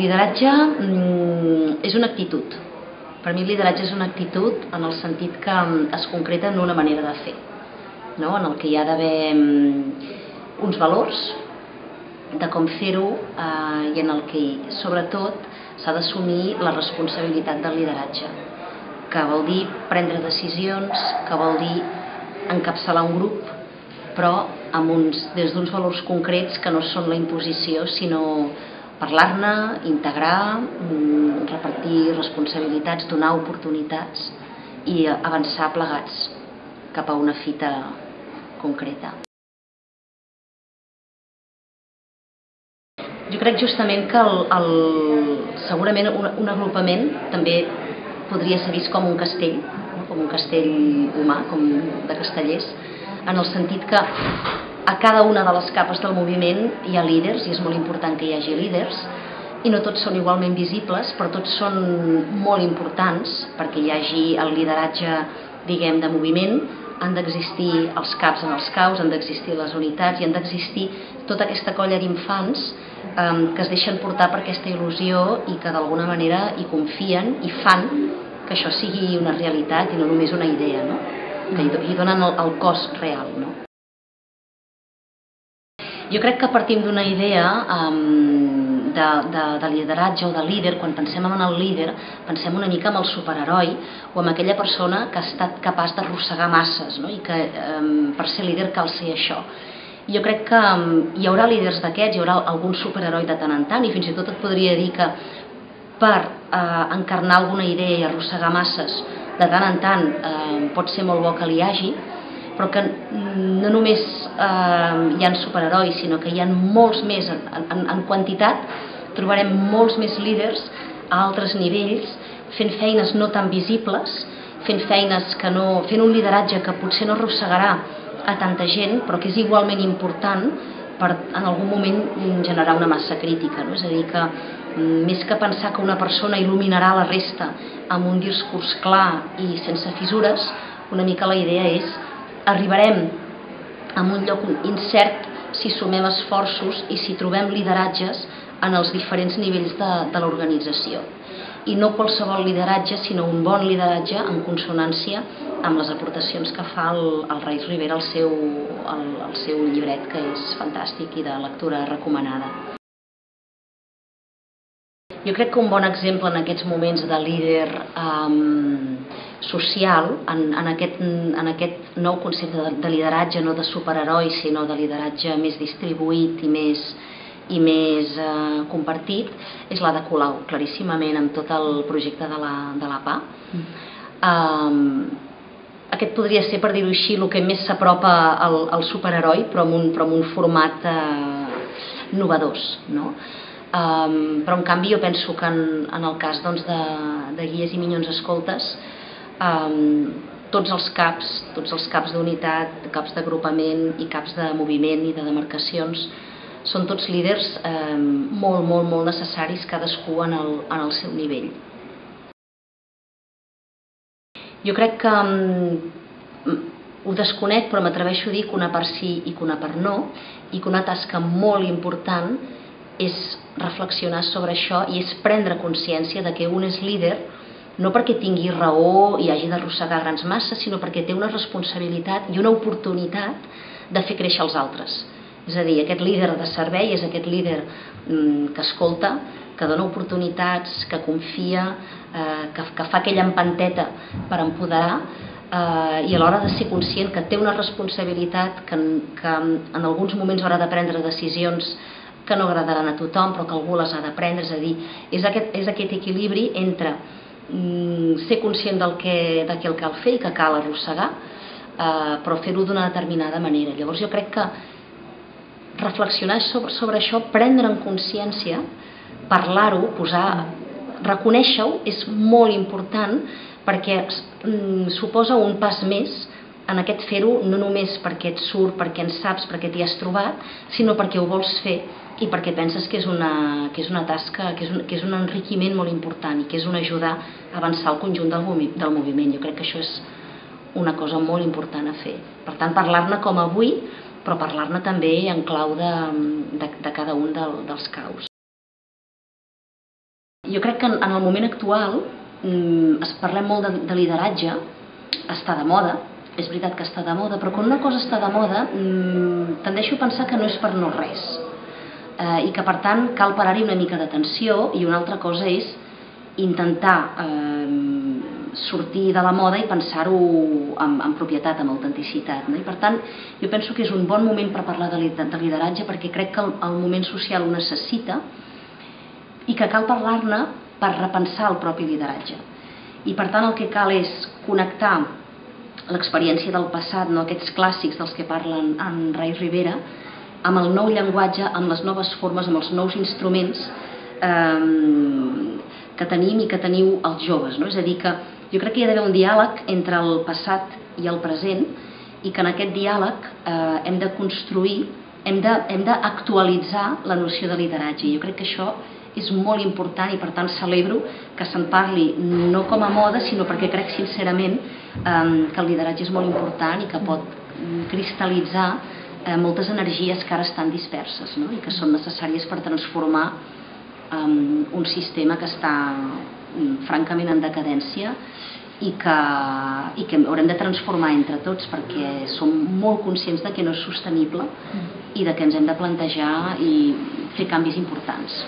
lideratge mm, és una actitud. Per mi el lideratge és una actitud en el sentit que mm, es concreta en una manera de fer, no? en el que hi ha d'haver mm, uns valors de com fer-ho eh, i en el que, sobretot, s'ha d'assumir la responsabilitat del lideratge, que vol dir prendre decisions, que vol dir encapçalar un grup, però amb uns, des d'uns valors concrets que no són la imposició, sinó parlar-ne, integrar, mm, repartir responsabilitats, donar oportunitats i avançar plegats cap a una fita concreta. Jo crec justament que el, el, segurament un, un agrupament també podria ser vist com un castell, com un castell humà, com de castellers, en el sentit que a cada una de les capes del moviment hi ha líders i és molt important que hi hagi líders i no tots són igualment visibles, però tots són molt importants perquè hi hagi el lideratge, diguem, de moviment, han d'existir els caps en els caus, han d'existir les unitats i han d'existir tota aquesta colla d'infants eh, que es deixen portar per aquesta il·lusió i que d'alguna manera hi confien i fan que això sigui una realitat i no només una idea, no? que hi donen el, el cos real. No? Jo crec que partim d'una idea um, de, de, de lideratge o de líder, quan pensem en el líder, pensem una mica en el superheroi o en aquella persona que ha estat capaç d'arrossegar masses no? i que um, per ser líder cal ser això. Jo crec que hi haurà líders d'aquests, hi haurà algun superheroi de tant en tant i fins i tot et podria dir que per eh, encarnar alguna idea i arrossegar masses de tant en tant eh, pot ser molt bo que li hagi, però que no només eh, hi han superherois, sinó que hi ha molts més en, en, en quantitat, trobarem molts més líders a altres nivells, fent feines no tan visibles, fent feines que no, fent un lideratge que potser no arrossegarà a tanta gent, però que és igualment important per en algun moment generar una massa crítica. No? És a dir, que mm, més que pensar que una persona il·luminarà la resta amb un discurs clar i sense fissures, una mica la idea és arribarem a un lloc incert si sumem esforços i si trobem lideratges en els diferents nivells de, de l'organització. I no qualsevol lideratge, sinó un bon lideratge en consonància amb les aportacions que fa el, el Reis Rivera al seu, al, seu llibret, que és fantàstic i de lectura recomanada. Jo crec que un bon exemple en aquests moments de líder um, social, en, en, aquest, en aquest nou concepte de, de lideratge, no de superheroi, sinó de lideratge més distribuït i més, i més eh, compartit, és la de Colau, claríssimament amb tot el projecte de la, de la PA. Mm. Um, aquest podria ser, per dir-ho així, el que més s'apropa al, al superheroi, però amb un, però amb un format eh, novedós. No? Um, però en canvi jo penso que en, en el cas doncs, de, de guies i minyons escoltes um, tots els caps, tots els caps d'unitat, caps d'agrupament i caps de moviment i de demarcacions són tots líders eh, molt, molt, molt necessaris cadascú en el, en el seu nivell. Jo crec que um, ho desconec però m'atreveixo a dir que una part sí i que una part no i que una tasca molt important és reflexionar sobre això i és prendre consciència de que un és líder no perquè tingui raó i hagi d'arrossegar grans masses, sinó perquè té una responsabilitat i una oportunitat de fer créixer els altres. És a dir, aquest líder de servei és aquest líder mm, que escolta, que dona oportunitats, que confia, eh, que, que fa aquella empanteta per empoderar eh, i a l'hora de ser conscient que té una responsabilitat, que, que en alguns moments haurà de prendre decisions que no agradaran a tothom però que algú les ha de prendre, és a dir, és aquest, és aquest equilibri entre mm, ser conscient del que, de què el cal fer i que cal arrossegar, eh, però fer-ho d'una determinada manera. Llavors jo crec que reflexionar sobre, sobre això, prendre en consciència, parlar-ho, posar, reconèixer-ho és molt important perquè mm, suposa un pas més en aquest fer-ho no només perquè et surt, perquè en saps, perquè t'hi has trobat, sinó perquè ho vols fer i perquè penses que és una, que és una tasca, que és, un, que és un enriquiment molt important i que és una ajuda a avançar el conjunt del, del moviment. Jo crec que això és una cosa molt important a fer. Per tant, parlar-ne com avui, però parlar-ne també en clau de, de, de cada un del, dels caus. jo crec que en, en el moment actual mm, es parlem molt de, de lideratge, està de moda, és veritat que està de moda, però quan una cosa està de moda mm, tendeixo a pensar que no és per no res eh, i que per tant cal parar-hi una mica d'atenció i una altra cosa és intentar eh, sortir de la moda i pensar-ho amb, amb propietat, amb autenticitat. No? I per tant, jo penso que és un bon moment per parlar de, de lideratge perquè crec que el, el moment social ho necessita i que cal parlar-ne per repensar el propi lideratge. I per tant el que cal és connectar l'experiència del passat, no aquests clàssics dels que parlen en Rai Rivera, amb el nou llenguatge, amb les noves formes, amb els nous instruments eh, que tenim i que teniu els joves. No? És a dir, que jo crec que hi ha d'haver un diàleg entre el passat i el present i que en aquest diàleg eh, hem de construir, hem d'actualitzar la noció de lideratge. Jo crec que això és molt important i per tant celebro que se'n parli no com a moda sinó perquè crec sincerament eh, que el lideratge és molt important i que pot cristal·litzar eh, moltes energies que ara estan disperses no? i que són necessàries per transformar eh, un sistema que està mm, francament en decadència i que, i que haurem de transformar entre tots perquè som molt conscients de que no és sostenible i de que ens hem de plantejar i fer canvis importants.